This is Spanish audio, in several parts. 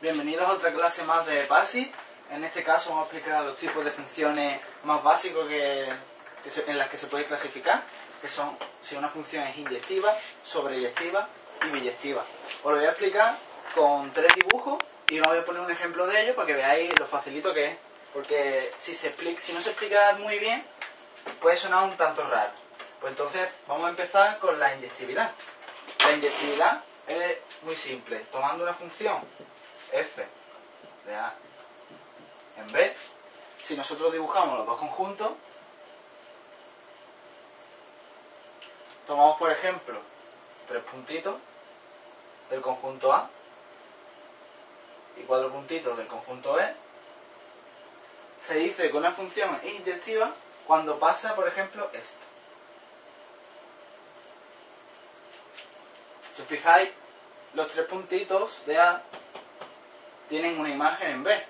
Bienvenidos a otra clase más de PASI. En este caso vamos a explicar los tipos de funciones más básicos que, que se- en las que se puede clasificar, que son si una función es inyectiva, sobreyectiva y biyectiva. Os lo voy a explicar con tres dibujos y os voy a poner un ejemplo de ello para que veáis lo facilito que es. Porque si, se explica, si no se explica muy bien, puede sonar un tanto raro. Pues entonces vamos a empezar con la inyectividad. La inyectividad es muy simple. Tomando una función f de a en b, si nosotros dibujamos los dos conjuntos, tomamos por ejemplo tres puntitos del conjunto A y cuatro puntitos del conjunto B, se dice que una función es inyectiva cuando pasa, por ejemplo, esto. Si os fijáis, los tres puntitos de A tienen una imagen en B.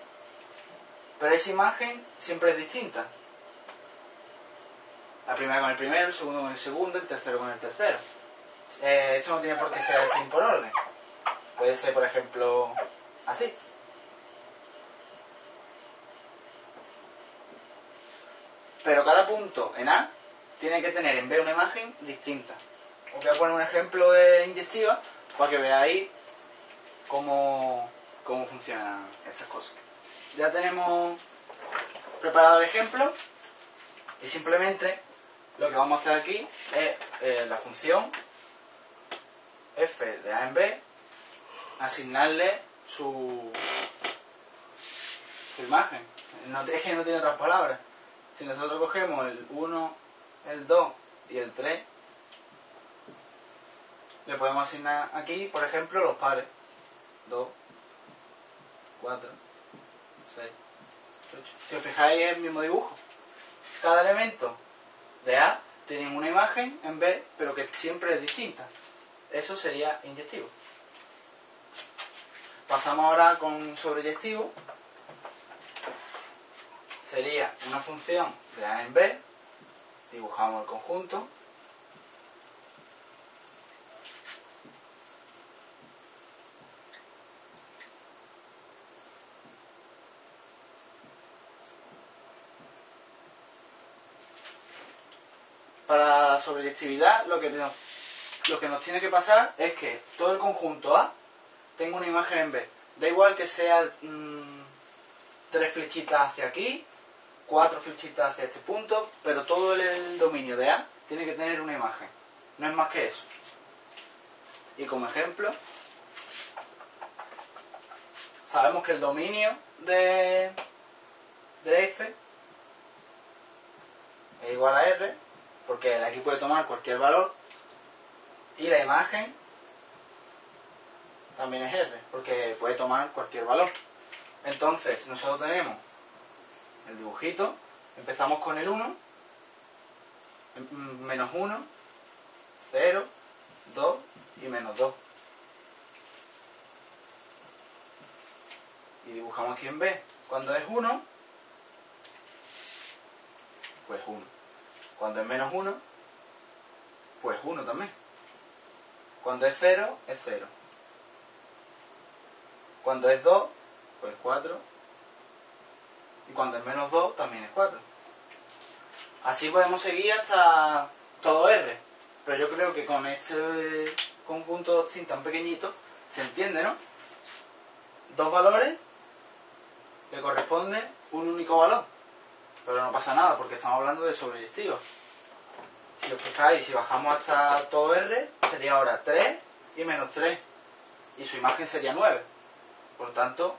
Pero esa imagen siempre es distinta. La primera con el primero, el segundo con el segundo, el tercero con el tercero. Eh, esto no tiene por qué ser así por orden. Puede ser, por ejemplo, así. Pero cada punto en A tiene que tener en B una imagen distinta. Os voy a poner un ejemplo de inyectiva para que veáis cómo, cómo funcionan estas cosas. Ya tenemos preparado el ejemplo y simplemente lo que vamos a hacer aquí es eh, la función f de a en b, asignarle su, su imagen. No, es que no tiene otras palabras. Si nosotros cogemos el 1, el 2 y el 3, le podemos asignar aquí, por ejemplo, los pares. 2, 4, 6, 8. Si os fijáis es el mismo dibujo. Cada elemento de A tiene una imagen en B, pero que siempre es distinta. Eso sería inyectivo. Pasamos ahora con sobreyectivo. Sería una función de A en B. Dibujamos el conjunto. Para sobreyectividad, lo que, nos, lo que nos tiene que pasar es que todo el conjunto A tenga una imagen en B. Da igual que sea mm, tres flechitas hacia aquí, cuatro flechitas hacia este punto, pero todo el, dominio de A tiene que tener una imagen. No es más que eso. Y como ejemplo, sabemos que el dominio de F es igual a R, porque aquí puede tomar cualquier valor, y la imagen también es R, porque puede tomar cualquier valor. Entonces, nosotros tenemos el dibujito, empezamos con el 1, mm, menos 1, 0, 2 y menos 2. Y dibujamos aquí en B. Cuando es 1, pues 1. Cuando es menos 1, pues 1 también. Cuando es 0, es 0. Cuando es 2, pues 4. Y cuando es menos 2, también es 4. Así podemos seguir hasta todo R. Pero yo creo que con este conjunto sin tan pequeñito se entiende, ¿no? Dos valores le corresponde un único valor. Pero no pasa nada porque estamos hablando de sobreyectivos. Si os fijáis, si bajamos hasta todo R, sería ahora 3 y menos 3. Y su imagen sería 9. Por tanto,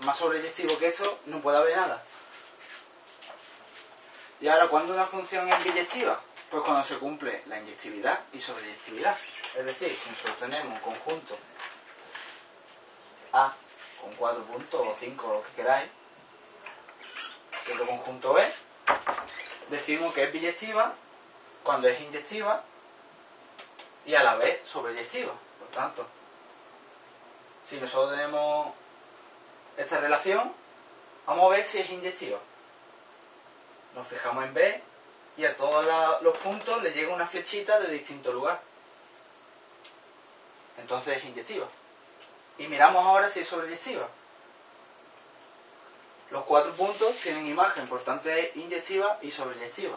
más sobreyectivo que esto no puede haber nada. Y ahora, ¿cuándo una función es biyectiva? Pues cuando se cumple la inyectividad y sobreyectividad. Es decir, si nosotros tenemos un conjunto A con 4 puntos o 5 lo que queráis, y otro conjunto B, decimos que es biyectiva cuando es inyectiva y a la vez sobreyectiva. Por tanto, si nosotros tenemos esta relación, vamos a ver si es inyectiva. Nos fijamos en B y a todos los puntos les llega una flechita de distinto lugar. Entonces es inyectiva. Y miramos ahora si es sobreyectiva. Los cuatro puntos tienen imagen, por tanto es inyectiva y sobreyectiva.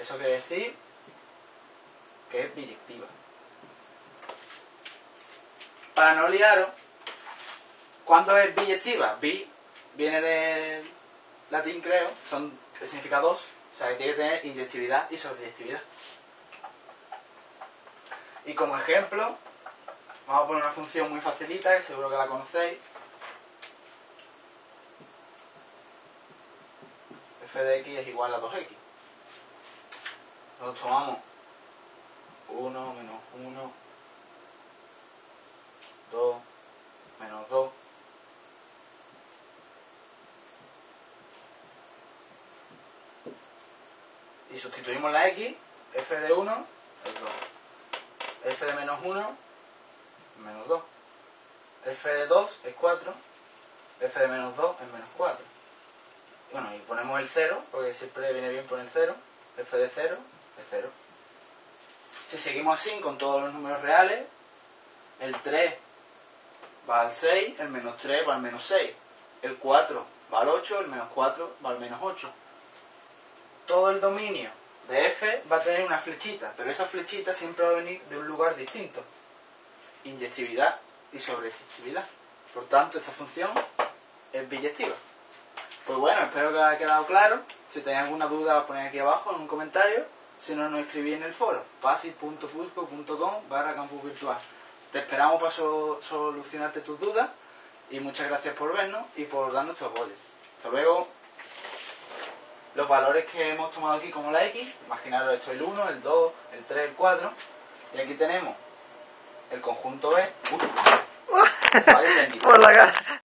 Eso quiere decir que es biyectiva. Para no liaros, ¿cuándo es biyectiva? Bi viene de latín, creo, son, significa dos, o sea que tiene que tener inyectividad y sobreyectividad. Y como ejemplo, vamos a poner una función muy facilita, que seguro que la conocéis. F de x es igual a 2x. Nosotros tomamos 1 menos 1, 2, menos 2. Y sustituimos la x, f de 1 es 2 f de menos 1, menos 2. f de 2 es 4, f de menos 2 es menos 4. Bueno, y ponemos el 0, porque siempre viene bien poner 0, f de 0 es 0. Si seguimos así con todos los números reales, el 3 va al 6, el menos 3 va al menos 6, el 4 va al 8, el menos 4 va al menos 8. Todo el dominio de f va a tener una flechita, pero esa flechita siempre va a venir de un lugar distinto. Inyectividad y sobreyectividad. Por tanto, esta función es biyectiva. Pues bueno, espero que haya quedado claro. Si tenéis alguna duda, ponéis aquí abajo en un comentario. Si no, nos escribís en el foro, pasis.fusco.com barra campus virtual. Te esperamos para solucionarte tus dudas y muchas gracias por vernos y por darnos tu apoyo. Hasta luego los valores que hemos tomado aquí como la X, imaginaros esto el 1, el 2, el 3, el 4, y aquí tenemos el conjunto B. Por la cara.